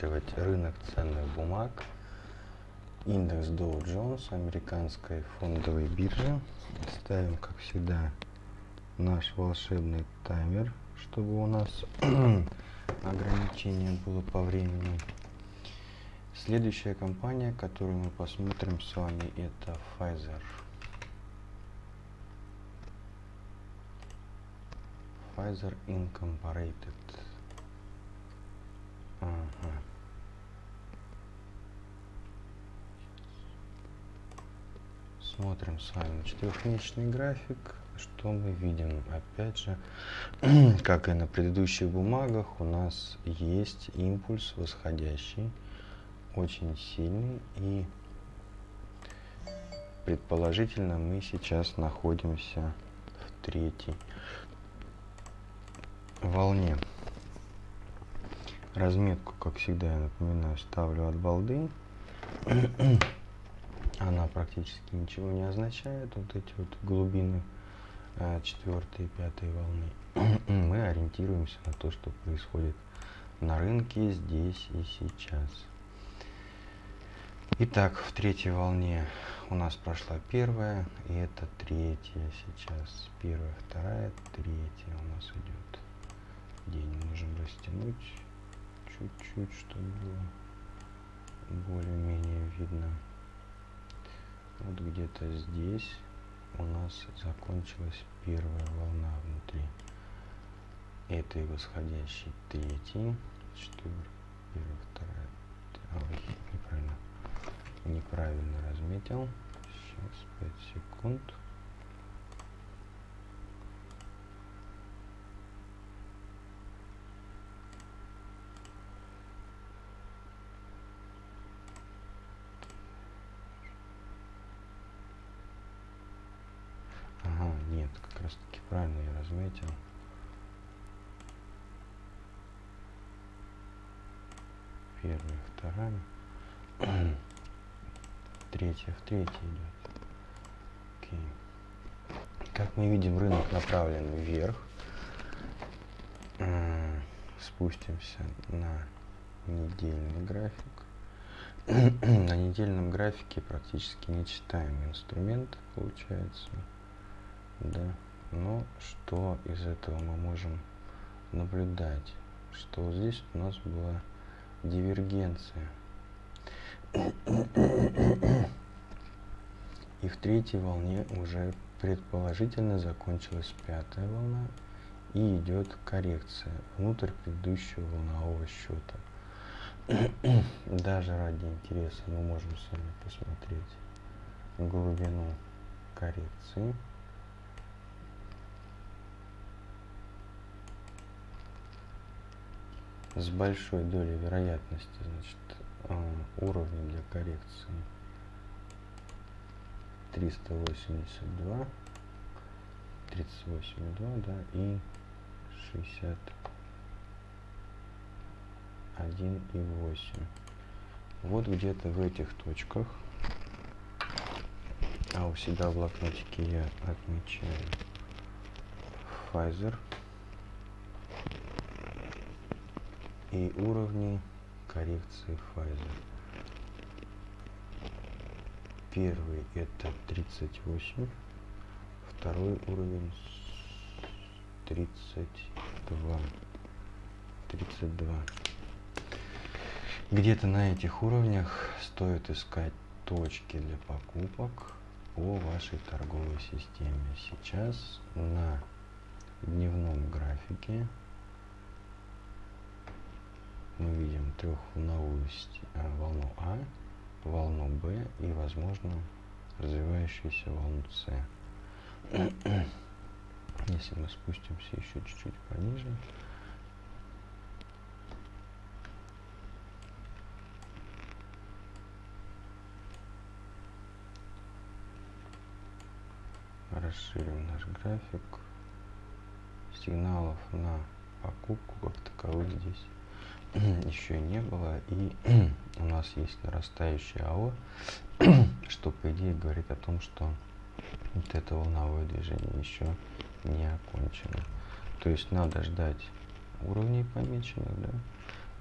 рассматривать рынок ценных бумаг. Индекс Dow Jones американской фондовой биржи. Ставим, как всегда, наш волшебный таймер, чтобы у нас ограничение было по времени. Следующая компания, которую мы посмотрим с вами, это Pfizer. Pfizer Incorporated. Ага. Смотрим с вами четырехмесячный график. Что мы видим? Опять же, как и на предыдущих бумагах, у нас есть импульс восходящий, очень сильный. И предположительно мы сейчас находимся в третьей волне. Разметку, как всегда, я напоминаю, ставлю от балды. Она практически ничего не означает. Вот эти вот глубины а, четвертой и пятой волны. Мы ориентируемся на то, что происходит на рынке здесь и сейчас. Итак, в третьей волне у нас прошла первая, и это третья сейчас. Первая, вторая, третья у нас идет. День можем растянуть чуть-чуть, чтобы было более-менее видно. Вот где-то здесь у нас закончилась первая волна внутри этой восходящей третьей, четвертая, первая, вторая, ой, неправильно, неправильно разметил. Сейчас 5 секунд. Правильно я разметил. Первая, вторая. Третья в третьей идет. Окей. Как мы видим, рынок направлен вверх. Спустимся на недельный график. на недельном графике практически нечитаемый инструмент получается. Да. Но что из этого мы можем наблюдать? Что здесь у нас была дивергенция. И в третьей волне уже предположительно закончилась пятая волна и идет коррекция внутрь предыдущего волнового счета. Даже ради интереса мы можем с вами посмотреть глубину коррекции. С большой долей вероятности значит, а, уровня для коррекции. 382 38,2 да и 61,8 вот где-то в этих точках а у себя в блокнотике я отмечаю Pfizer и уровни коррекции Pfizer. Первый это 38, второй уровень 32. 32. Где-то на этих уровнях стоит искать точки для покупок по вашей торговой системе. Сейчас на дневном графике мы видим трехволновую э, волну А, волну Б и, возможно, развивающуюся волну С. Если мы спустимся еще чуть-чуть пониже, расширим наш график сигналов на покупку как таковых здесь еще не было. И у нас есть нарастающее АО, что по идее говорит о том, что вот это волновое движение еще не окончено. То есть надо ждать уровней помеченных, да,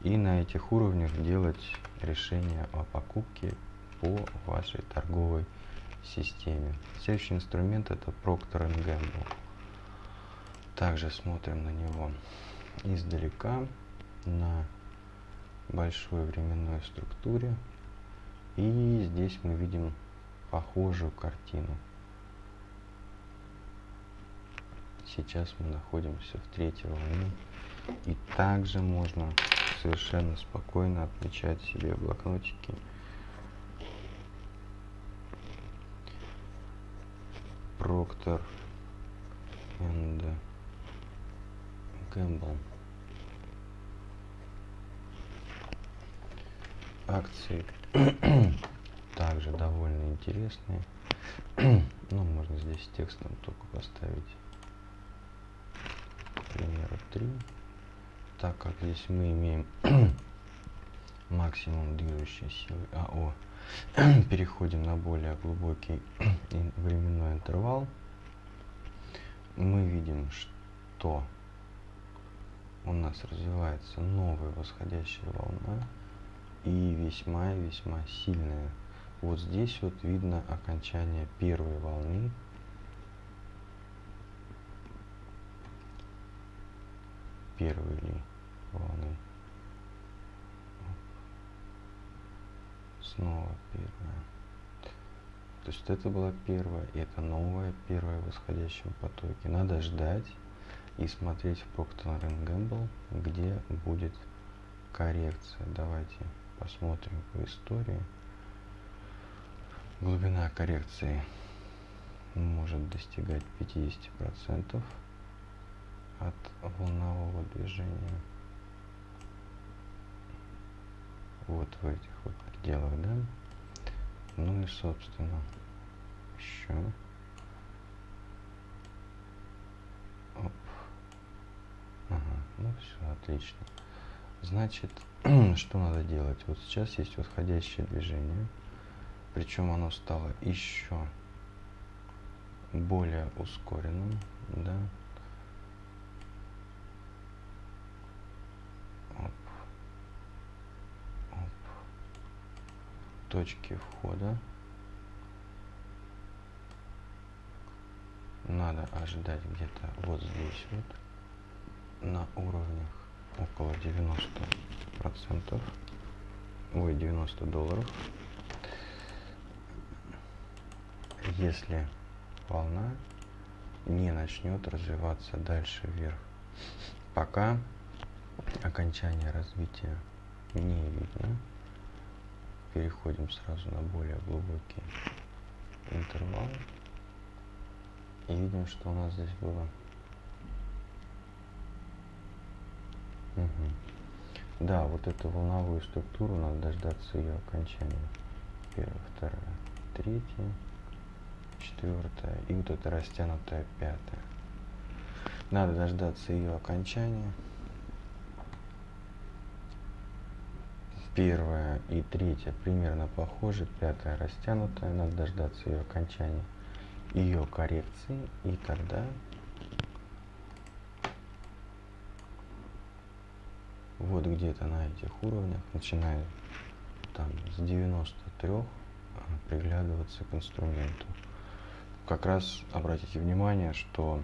и на этих уровнях делать решение о покупке по вашей торговой системе. Следующий инструмент это Procter Gamble. Также смотрим на него издалека на большой временной структуре. И здесь мы видим похожую картину. Сейчас мы находимся в третьей волне. И также можно совершенно спокойно отмечать себе блокнотике Procter and Gamble. Акции также довольно интересные. ну, можно здесь текстом только поставить, к примеру, 3. Так как здесь мы имеем максимум движущей силы АО, переходим на более глубокий временной интервал, мы видим, что у нас развивается новая восходящая волна и весьма и весьма сильная. Вот здесь вот видно окончание первой волны. Первой ли волны. Снова первая. То есть это была первая, и это новая первая в восходящем потоке. Надо ждать и смотреть в Procter Gamble, где будет коррекция. Давайте посмотрим по истории. Глубина коррекции может достигать 50% от волнового движения. Вот в этих вот пределах, да? Ну и собственно еще. Оп. Ага, ну все, отлично. Значит, что надо делать? Вот сейчас есть восходящее движение, причем оно стало еще более ускоренным, да. Оп. Оп. Точки входа. Надо ожидать где-то вот здесь вот на уровнях около 90 процентов. Ой 90 долларов. Если волна не начнет развиваться дальше вверх. Пока окончание развития не видно. Переходим сразу на более глубокий интервал. И видим что у нас здесь было Да, вот эту волновую структуру надо дождаться ее окончания. Первая, вторая, третья, четвертая и вот эта растянутая пятая. Надо дождаться ее окончания. Первая и третья примерно похожи, пятая растянутая, надо дождаться ее окончания, ее коррекции и тогда вот где-то на этих уровнях, начиная там с 93, а, приглядываться к инструменту. Как раз обратите внимание, что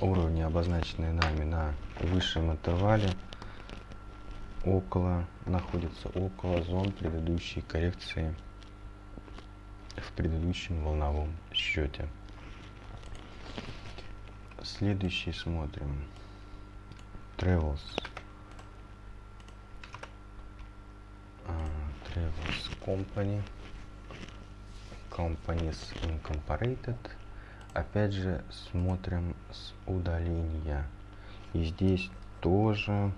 уровни, обозначенные нами на высшем интервале, около, находятся около зон предыдущей коррекции в предыдущем волновом счете. Следующий смотрим. Travels. Uh, Travels Company. Companies Incorporated. Опять же, смотрим с удаления. И здесь тоже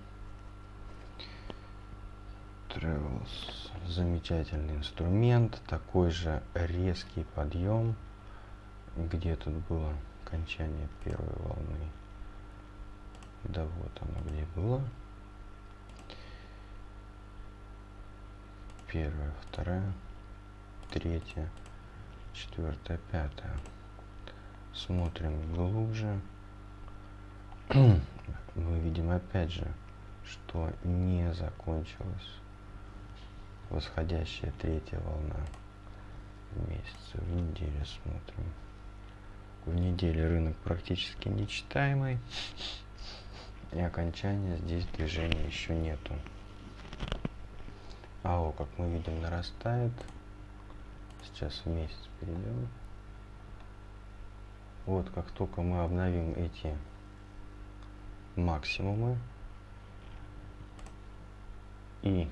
Travels. Замечательный инструмент. Такой же резкий подъем. Где тут было окончание первой волны? Да вот оно где было. Первая, вторая, третья, четвертая, пятая. Смотрим глубже. Мы видим опять же что не закончилась восходящая третья волна в месяце. В неделю смотрим. В неделе рынок практически нечитаемый. И окончания здесь движения еще нету. АО, как мы видим, нарастает. Сейчас в месяц перейдем. Вот как только мы обновим эти максимумы и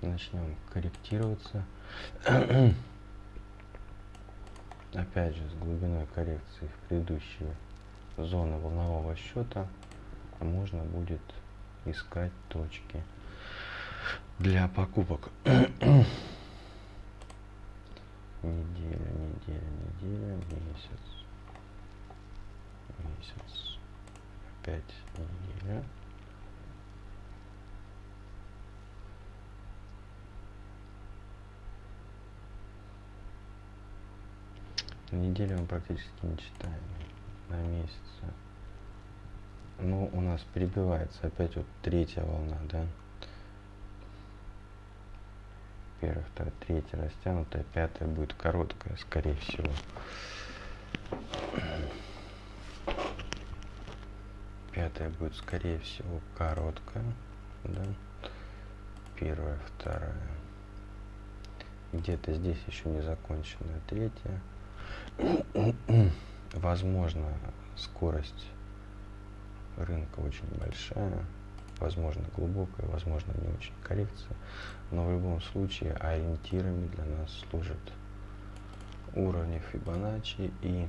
начнем корректироваться опять же с глубиной коррекции в предыдущие зоны волнового счета можно будет искать точки для покупок. Неделя неделя неделя месяц месяц опять неделя. Неделю мы практически не читаем на месяц. Ну у нас перебивается опять вот третья волна да? Первая вторая третья растянутая пятая будет короткая скорее всего. Пятая будет скорее всего короткая да? Первая вторая. Где-то здесь еще не законченная третья возможно скорость рынка очень большая возможно глубокая возможно не очень коррекция но в любом случае ориентирами для нас служат уровни Фибоначчи и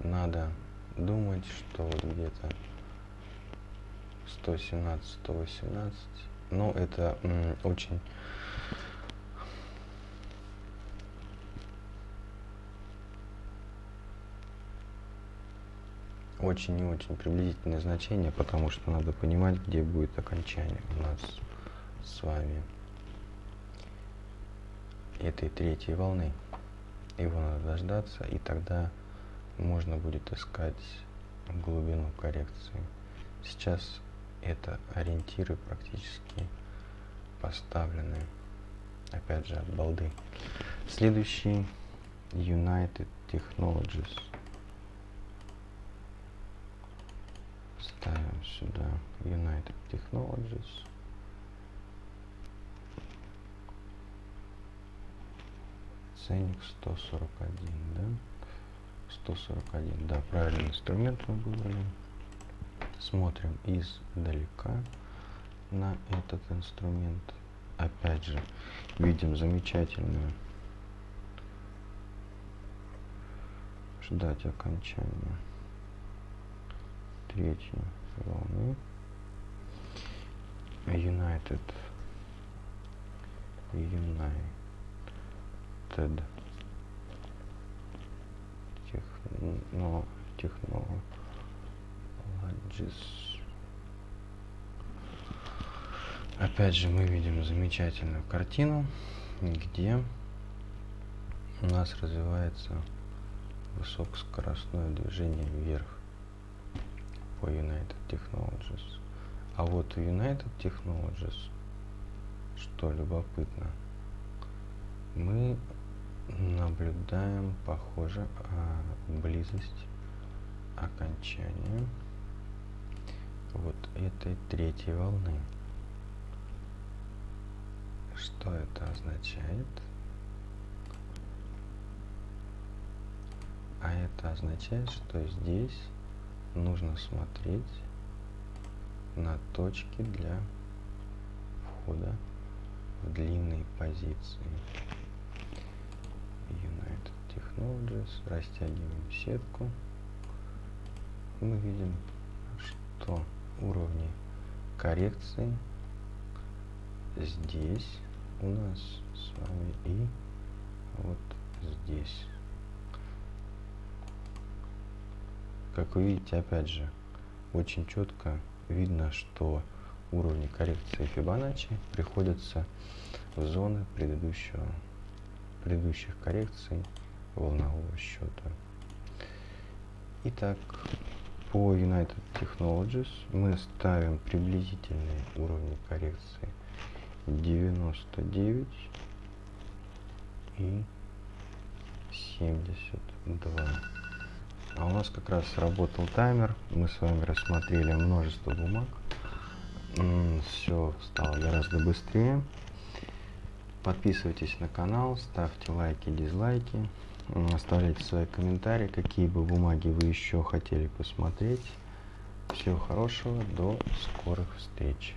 надо думать что вот где-то 117 118 но это очень очень и очень приблизительное значение, потому что надо понимать, где будет окончание у нас с вами этой третьей волны. Его надо дождаться, и тогда можно будет искать глубину коррекции. Сейчас это ориентиры практически поставлены, опять же, от балды. Следующий United Technologies. Ставим сюда United Technologies. Ценник 141, да? 141, да, правильный инструмент мы выбрали. Смотрим издалека на этот инструмент. Опять же, видим замечательную ждать окончания третьей волны. United United. Техно технологис. Опять же мы видим замечательную картину где у нас развивается высокоскоростное движение вверх по United Technologies. А вот у United Technologies, что любопытно, мы наблюдаем, похоже, близость окончания вот этой третьей волны. Что это означает? А это означает, что здесь нужно смотреть на точки для входа в длинные позиции. United Technologies. Растягиваем сетку. Мы видим, что уровни коррекции здесь у нас с вами и вот здесь. Как вы видите, опять же, очень четко видно, что уровни коррекции Фибоначчи приходятся в зоны предыдущего, предыдущих коррекций волнового счета. Итак, по United Technologies мы ставим приблизительные уровни коррекции 99 и 72. А у нас как раз работал таймер. Мы с вами рассмотрели множество бумаг. Все стало гораздо быстрее. Подписывайтесь на канал, ставьте лайки, дизлайки, оставляйте свои комментарии, какие бы бумаги вы еще хотели посмотреть. Всего хорошего, до скорых встреч.